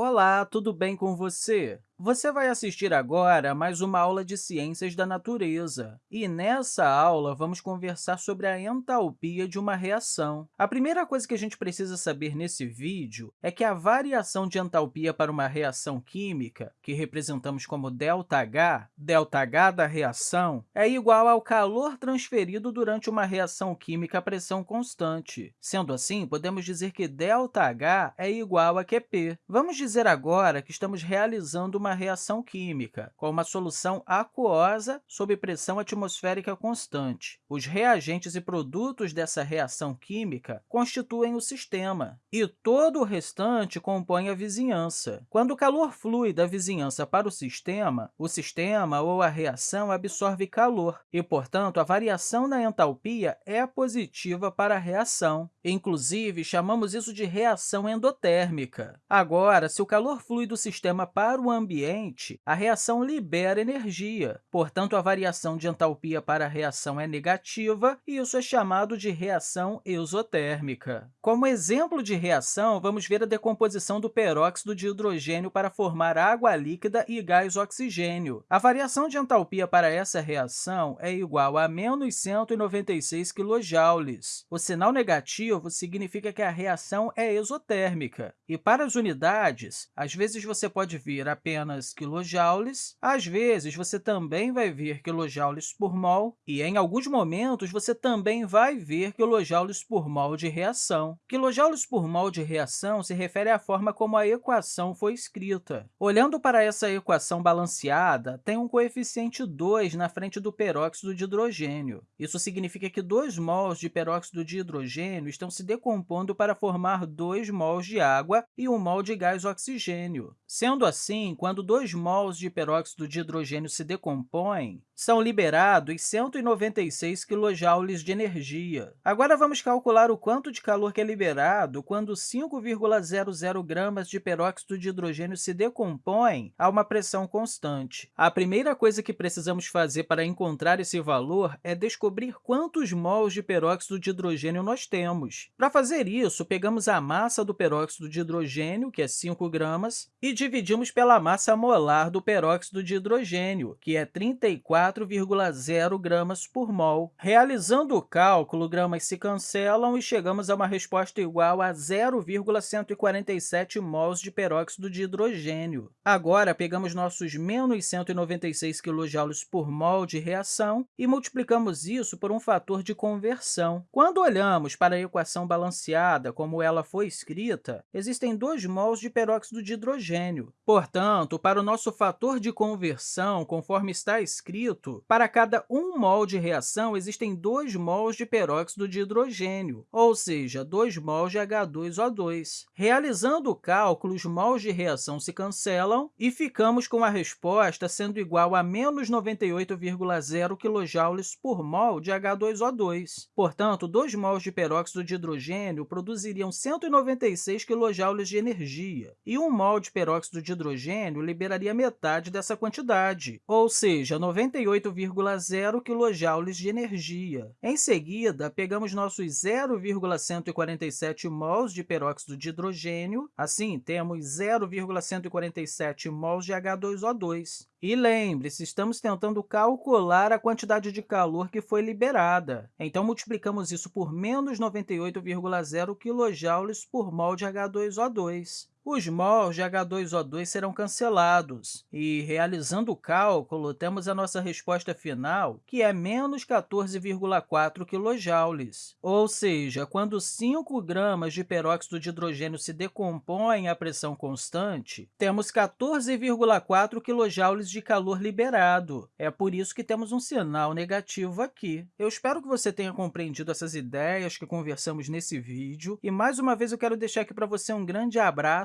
Olá, tudo bem com você? Você vai assistir agora a mais uma aula de Ciências da Natureza. E, nessa aula, vamos conversar sobre a entalpia de uma reação. A primeira coisa que a gente precisa saber nesse vídeo é que a variação de entalpia para uma reação química, que representamos como ΔH, ΔH da reação, é igual ao calor transferido durante uma reação química a pressão constante. Sendo assim, podemos dizer que ΔH é igual a QP. Vamos dizer agora que estamos realizando uma uma reação química, com uma solução aquosa sob pressão atmosférica constante. Os reagentes e produtos dessa reação química constituem o sistema, e todo o restante compõe a vizinhança. Quando o calor flui da vizinhança para o sistema, o sistema ou a reação absorve calor, e, portanto, a variação na entalpia é positiva para a reação. Inclusive, chamamos isso de reação endotérmica. Agora, se o calor flui do sistema para o ambiente, ambiente, a reação libera energia. Portanto, a variação de entalpia para a reação é negativa, e isso é chamado de reação exotérmica. Como exemplo de reação, vamos ver a decomposição do peróxido de hidrogênio para formar água líquida e gás oxigênio. A variação de entalpia para essa reação é igual a menos 196 kJ. O sinal negativo significa que a reação é exotérmica. E para as unidades, às vezes você pode ver apenas apenas quilojoules. Às vezes, você também vai ver quilojoules por mol, e em alguns momentos você também vai ver quilojoules por mol de reação. Quilojoules por mol de reação se refere à forma como a equação foi escrita. Olhando para essa equação balanceada, tem um coeficiente 2 na frente do peróxido de hidrogênio. Isso significa que 2 mols de peróxido de hidrogênio estão se decompondo para formar 2 mols de água e 1 mol de gás oxigênio. Sendo assim, quando quando 2 mols de peróxido de hidrogênio se decompõem, são liberados 196 kJ de energia. Agora, vamos calcular o quanto de calor que é liberado quando 5,00 gramas de peróxido de hidrogênio se decompõem a uma pressão constante. A primeira coisa que precisamos fazer para encontrar esse valor é descobrir quantos mols de peróxido de hidrogênio nós temos. Para fazer isso, pegamos a massa do peróxido de hidrogênio, que é 5 gramas, e dividimos pela massa massa molar do peróxido de hidrogênio, que é 34,0 gramas por mol. Realizando o cálculo, gramas se cancelam e chegamos a uma resposta igual a 0,147 mols de peróxido de hidrogênio. Agora, pegamos nossos menos 196 kJ por mol de reação e multiplicamos isso por um fator de conversão. Quando olhamos para a equação balanceada, como ela foi escrita, existem 2 mols de peróxido de hidrogênio. Portanto, para o nosso fator de conversão, conforme está escrito, para cada 1 mol de reação, existem 2 mols de peróxido de hidrogênio, ou seja, 2 mols de H2O2. Realizando o cálculo, os mols de reação se cancelam e ficamos com a resposta sendo igual a menos 98,0 kJ por mol de H2O2. Portanto, 2 mols de peróxido de hidrogênio produziriam 196 kJ de energia, e 1 mol de peróxido de hidrogênio liberaria metade dessa quantidade, ou seja, 98,0 kJ de energia. Em seguida, pegamos nossos 0,147 mols de peróxido de hidrogênio, assim, temos 0,147 mols de H2O2. E lembre-se, estamos tentando calcular a quantidade de calor que foi liberada. Então, multiplicamos isso por menos 98,0 kJ por mol de H2O2 os mols de H2O2 serão cancelados. E, realizando o cálculo, temos a nossa resposta final, que é menos 14,4 kJ. Ou seja, quando 5 gramas de peróxido de hidrogênio se decompõem à pressão constante, temos 14,4 kJ de calor liberado. É por isso que temos um sinal negativo aqui. Eu espero que você tenha compreendido essas ideias que conversamos nesse vídeo. E, mais uma vez, eu quero deixar aqui para você um grande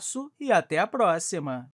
abraço e até a próxima!